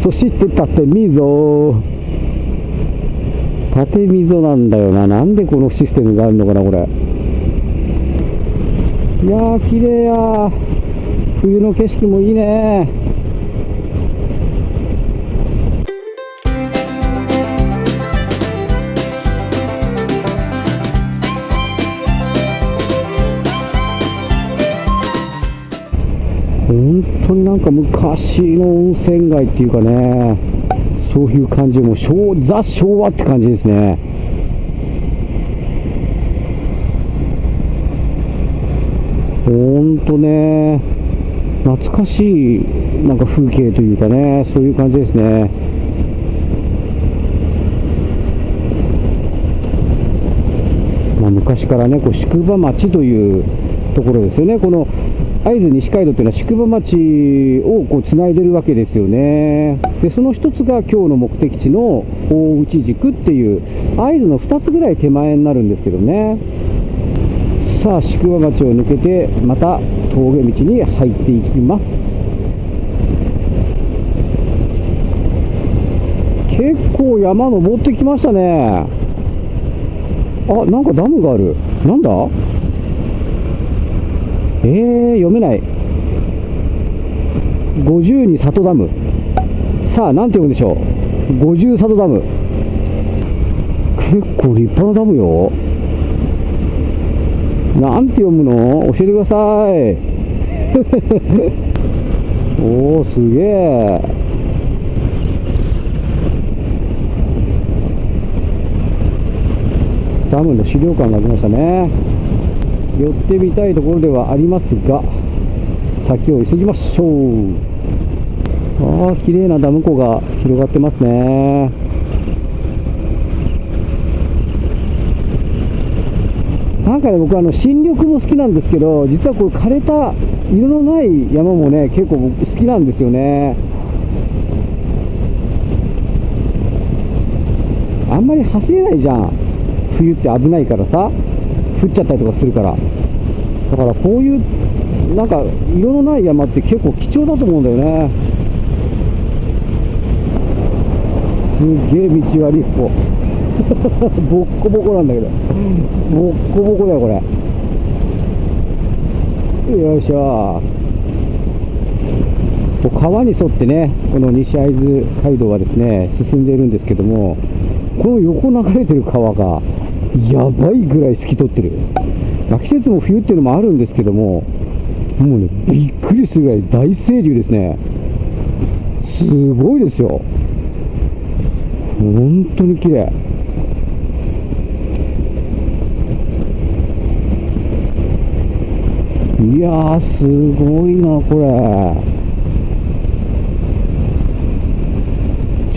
そして縦溝。縦溝なんだよな。なんでこのシステムがあるのかなこれ。いやー綺麗や冬の景色もいいね本当になんか昔の温泉街っていうかねそういう感じも昭ザ昭和って感じですね。本当ね懐かしいなんか風景というかねそういう感じですね。まあ、昔からねこう宿場町というところですよね。この会津西街道というのは宿場町をこうつないでるわけですよね。でその一つが今日の目的地の大内軸っていう会津の2つぐらい手前になるんですけどね。さあ宿場町を抜けてまた峠道に入っていきます。結構山登ってきましたね。あなんかダムがある。なんだ？えー、読めない。52里ダム。さあ何て読むんでしょう？50里ダム。結構立派なダムよ。なんて読むの？教えてください。おおすげえ。ダムの資料館がありましたね。寄ってみたいところではありますが先を急ぎましょう。ああ綺麗なダム湖が広がってますね。なんかね僕あの新緑も好きなんですけど実はこれ枯れた色のない山もね結構僕好きなんですよね。あんまり走れないじゃん。冬って危ないからさ。降っちゃったりとかするから。だからこういうなんか色のない山って結構貴重だと思うんだよね。すげえ道悪いここボッコボコなんだけど。ボッコボコだよこれ。よいしょ。川に沿ってねこの西会津街道はですね進んでいるんですけどもこの横流れてる川がやばいぐらい透き通ってる。季節も冬っていうのもあるんですけどももうねびっくりするぐらい大清流ですね。すごいですよ。本当に綺麗。いやーすごいなこれ。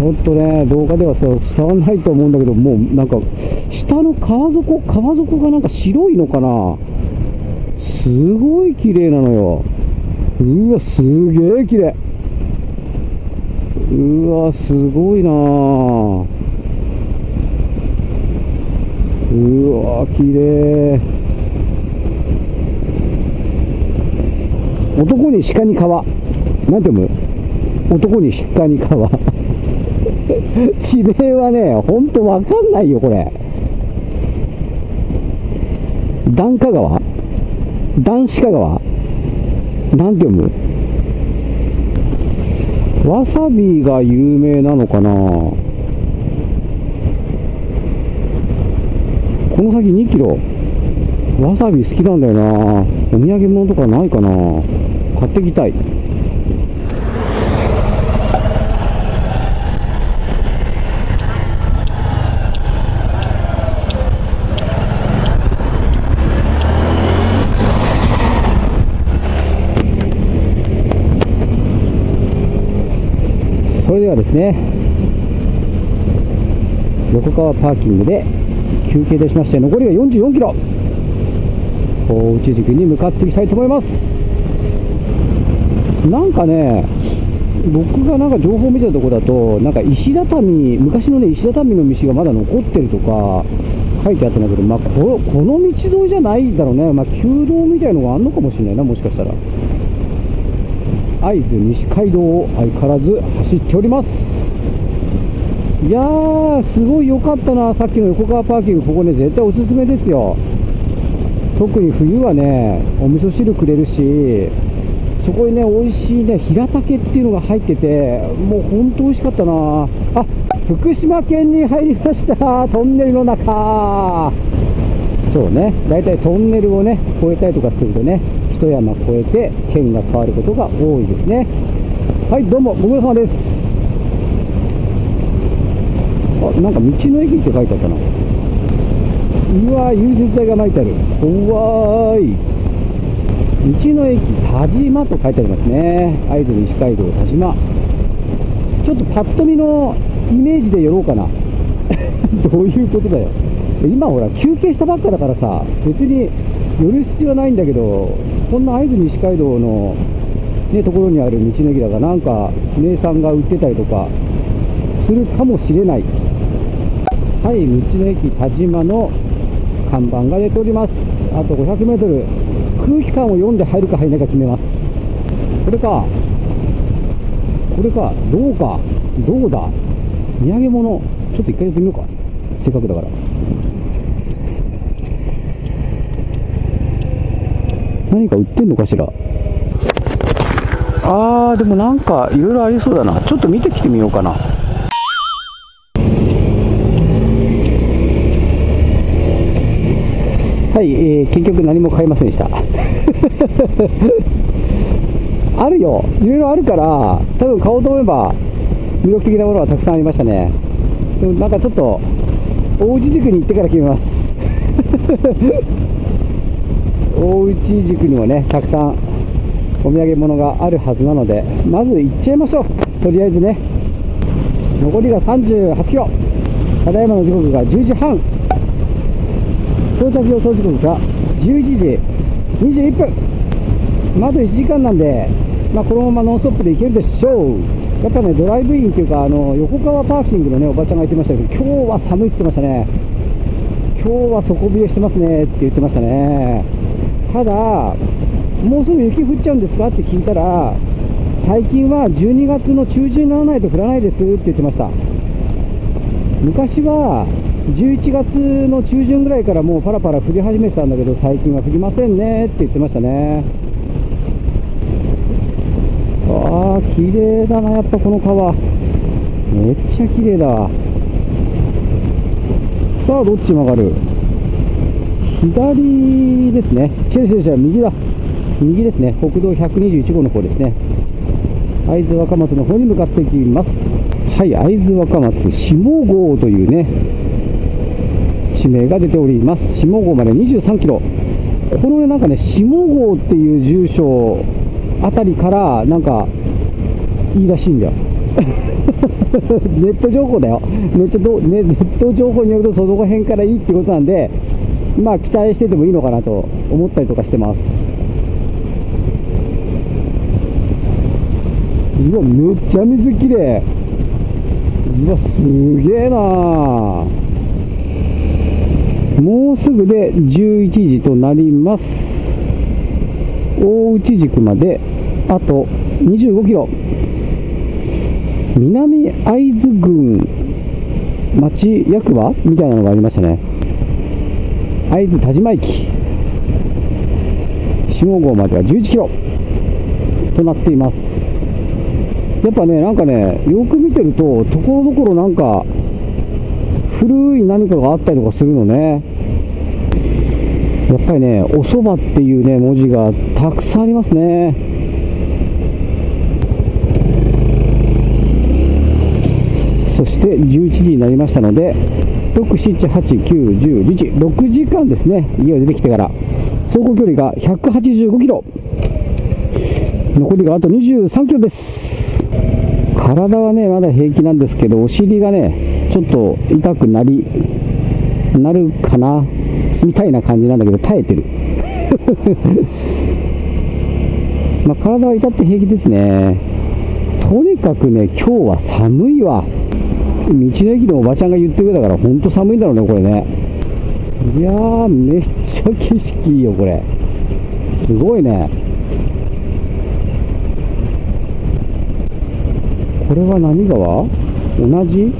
ちょっとね動画ではさ伝わらないと思うんだけどもうなんか下の川底川底がなんか白いのかな？すごい綺麗なのよ。うわすげえ綺麗。うわすごいな。うわ綺麗。男に鹿に川。なんて読む？男に鹿に川。地名はねほんとわかんないよこれ。段下川？段鹿川？なんて読む？わさびが有名なのかな？この先2キロ？わさび好きなんだよな。お土産物とかないかな？買ってきたい。はですね横川パーキングで休憩出しまして残りが44キロ。大内軸に向かっていきたいと思います。なんかね僕がなんか情報を見てたところだとなんか石畳昔のね石畳の道がまだ残ってるとか書いてあったんだけど、まあ、ここの道沿いじゃないだろうね、まあ、旧道みたいのがあるのかもしれないなもしかしたら。会津西街道を相変わらず走っております。いやーすごい良かったな。さっきの横川パーキングここね絶対おすすめですよ。特に冬はねお味噌汁くれるしそこにね美味しいね平竹っていうのが入っててもう本当美味しかったな。あ福島県に入りました。トンネルの中。そうね。大体トンネルをね越えたりとかするとね一山越えて県が変わることが多いですね。はいどうもご苦労様です。あなんか道の駅って書いてあったな。うわ融雪剤が巻いてある。怖い。道の駅田島と書いてありますね。会津西街道田島。ちょっとパッと見のイメージで寄ろうかな。どういうことだよ。今ほら休憩したばっかだからさ別に寄る必要はないんだけどこんな会津西街道のねところにある道の駅だからなんか名産が売ってたりとかするかもしれない。はい道の駅田島の看板が出ております。あと 500m 空気感を読んで入るか入らないか決めます。これかこれかどうかどうだ土産物ちょっと一回やってみようか。せっかくだから。何か売ってんのかしら？あーでもなんかいろいろありそうだな。ちょっと見てきてみようかな。はい、えー、結局何も買いませんでした。あるよ。いろいろあるから多分買おうと思えば魅力的なものはたくさんありましたね。でもなんかちょっと大内塾に行ってから決めます大内塾にもねたくさんお土産物があるはずなのでまず行っちゃいましょう。とりあえずね。残りが38キロ。ただいまの時刻が10時半。到着予想時刻が11時21分。まあ、あと1時間なんで、まあ、このままノンストップで行けるでしょう。やっぱねドライブインっていうかあの横川パーキングのねおばちゃんが言ってましたけど今日は寒いって言ってましたね。今日は底冷えしてますねって言ってましたね。ただもうすぐ雪降っちゃうんですかって聞いたら最近は12月の中旬にならないと降らないですって言ってました。昔は11月の中旬ぐらいからもうパラパラ降り始めてたんだけど最近は降りませんねって言ってましたね。ああ綺麗だなやっぱこの川。めっちゃ綺麗だ。さあどっち曲がる？左ですね。違う違う違う右だ。右ですね。国道121号の方ですね。会津若松の方に向かっていきます。はい会津若松下郷というね地名が出ております。下郷まで23キロ。このねなんかね下郷っていう住所あたりからなんかいいらしいんだよ。ネット情報だよ。ネットネット情報によるとその辺からいいってことなんでまあ期待しててもいいのかなと思ったりとかしてます。うわめっちゃ水きれい。うわすげえな。もうすぐで11時となります。大内軸まであと25キロ。南会津郡町役場みたいなのがありましたね。会津田島駅。下郷までは11キロ。となっています。やっぱねなんかねよく見てるとところどころなんか古い何かがあったりとかするのね。やっぱりねおそばっていうね文字がたくさんありますね。そして11時になりましたので6789101時6時間ですね。家を出てきてから。走行距離が185キロ。残りがあと23キロです。体はねまだ平気なんですけどお尻がねちょっと痛くなりなるかなみたいな感じなんだけど耐えてる。まあ体は痛って平気ですね。とにかくね今日は寒いわ。道の駅のおばちゃんが言ってくれたから本当寒いんだろうねこれね。いやーめっちゃ景色いいよこれ。すごいね。これは何川？同じ？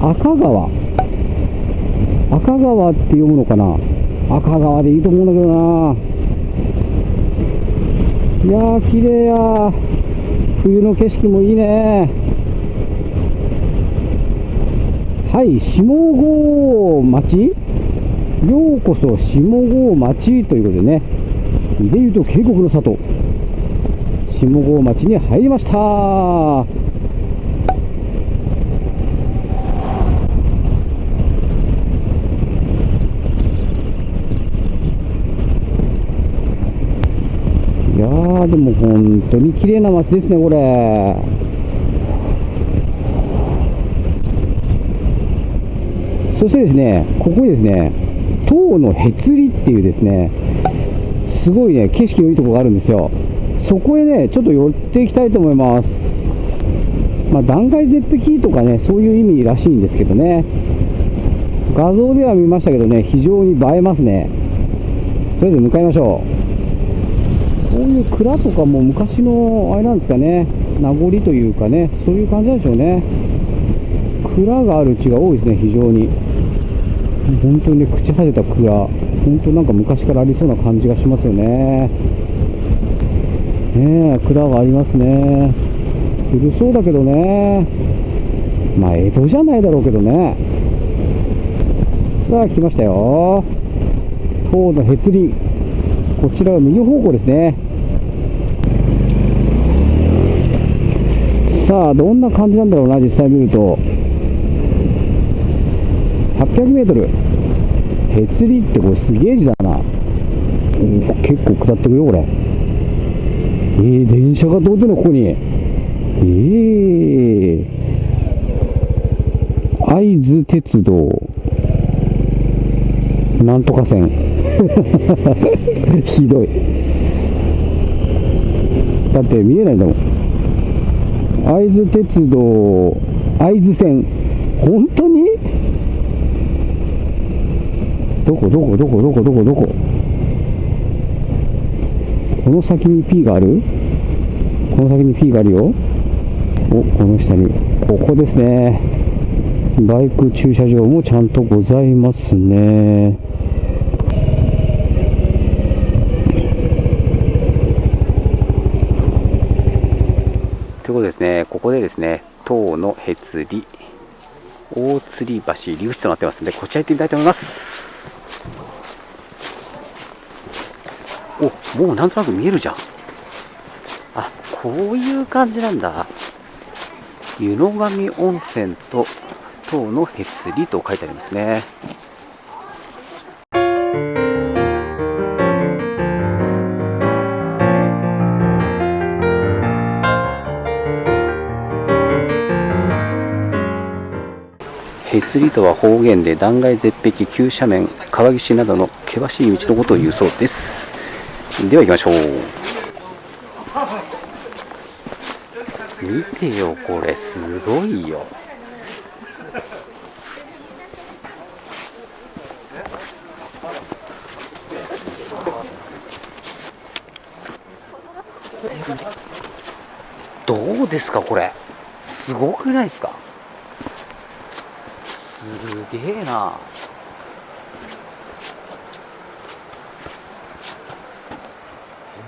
赤川。赤川って読むのかな？赤川でいいと思うんだけどな。いやー綺麗や冬の景色もいいね。はい下郷町？ようこそ下郷町ということでね。で言うと渓谷の里。下郷町に入りました。いやーでも本当に綺麗な街ですねこれ。そしてですねここにですね塔のへつりっていうですねすごいね景色のいいとこがあるんですよ。そこへねちょっと寄っていきたいと思います。まあ断崖絶壁とかねそういう意味らしいんですけどね。画像では見ましたけどね非常に映えますね。とりあえず向かいましょう。こういう蔵とかも昔のあれなんですかね名残というかねそういう感じなんでしょうね。蔵がある地が多いですね非常に。本当にね朽ち果てた蔵本当なんか昔からありそうな感じがしますよね。ねえ蔵がありますね。古そうだけどね。まあ江戸じゃないだろうけどね。さあ来ましたよ。塔のへつり。こちらは右方向ですね。さあどんな感じなんだろうな実際見ると。800m へつりってこれすげえ字だな。結構下ってくよこれ。えー、電車が通ってんのここに。ええー、会津鉄道。なんとか線。ひどい。だって見えないんだもん。会津鉄道会津線。本当にどこどこどこどこどこどここ？の先に P がある？この先に P があるよ。おこの下に。ここですね。バイク駐車場もちゃんとございますね。ということですね、ここでですね、塔のへつり、大吊り橋入り口となってますので、こちら行ってみたいと思います。お、もうなんとなく見えるじゃん。あ、こういう感じなんだ。湯野上温泉と塔のへつりと書いてありますね。へつりとは方言で断崖絶壁急斜面川岸などの険しい道のことを言うそうですでは行きましょう。見てよこれすごいよ。どうですかこれ？すごくないですか？すげえな。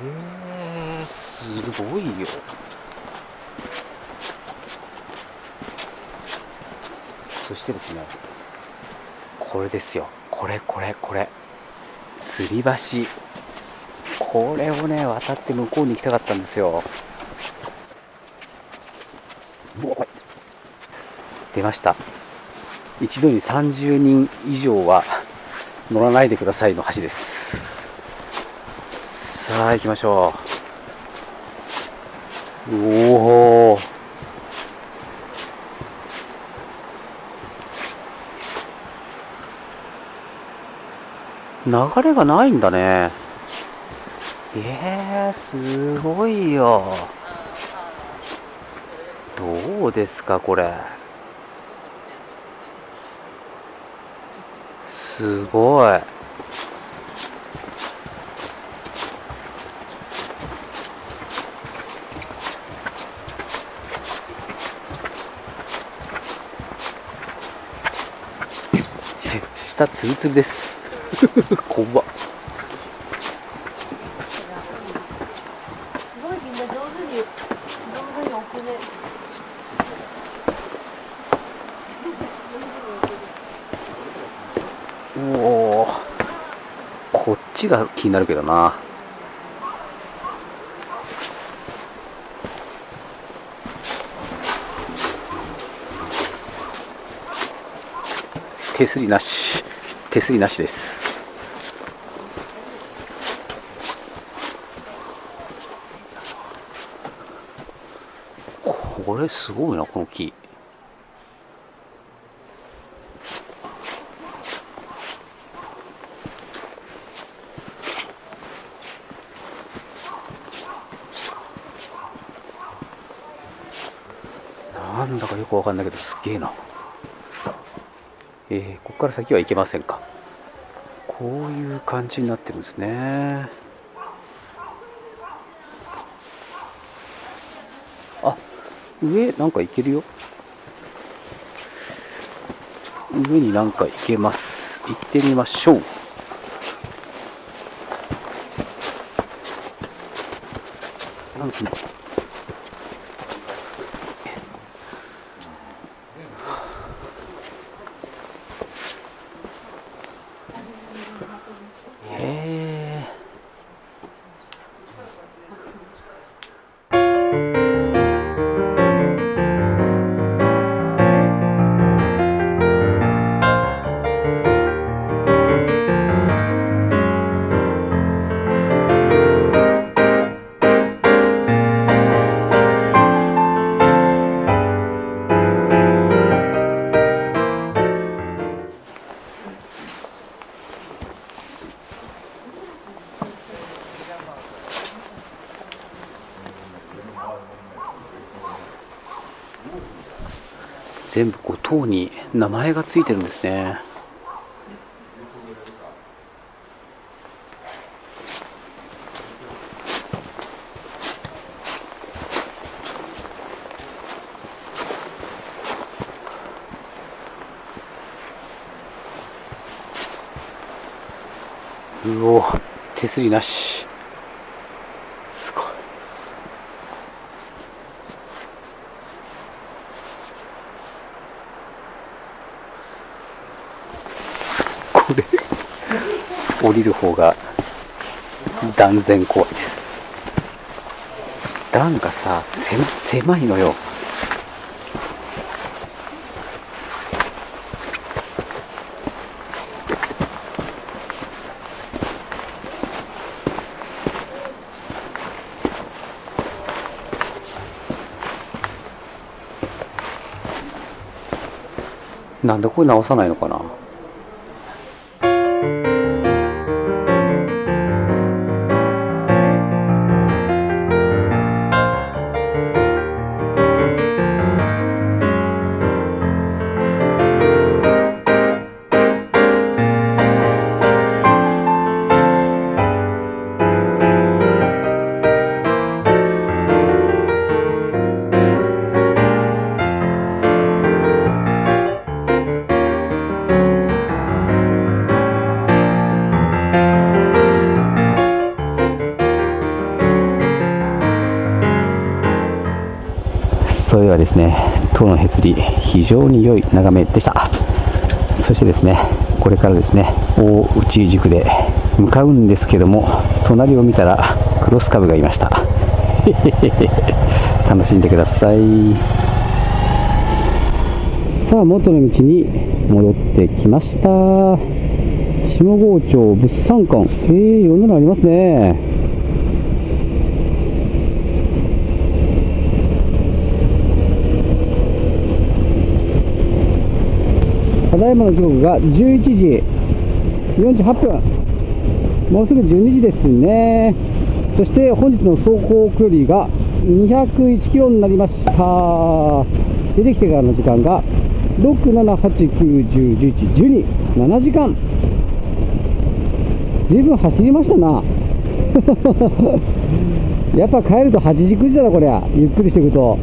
へえすごいよ。そしてですねこれですよ。これこれこれ。吊り橋。これをね渡って向こうに行きたかったんですよ。出ました。一度に30人以上は乗らないでくださいの橋です。さあ行きましょう。おお流れがないんだね。えー、すごいよ。どうですかこれ。すごい。下ツルツルです。怖っ。すごいみんな上手に上手に置くねおおこっちが気になるけどな。手すりなし。手すりなしです。これすごいなこの木。なんだかよくわかんないけどすっげえな。えー、ここから先は行けませんか。こういう感じになってるんですね。あ上なんか行けるよ。上になんか行けます。行ってみましょう。なんか全部こう塔に名前がついてるんですね。うお手すりなしすごいこれ降りる方が断然怖いです。段がさ狭狭いのよ。なんでこれ直さないのかな？ですね。塔のへつり非常に良い眺めでした。そしてですねこれからですね大内塾で向かうんですけども隣を見たらクロスカブがいました。楽しんでください。さあ元の道に戻ってきました。下郷町物産館。へえー、いろんなのありますね。ただいまの時刻が11時48分。もうすぐ12時ですね。そして本日の走行距離が201キロになりました。出てきてからの時間が67891011127時間。ずいぶん走りましたな。やっぱ帰ると8時9時だなこりゃ。ゆっくりしていくと。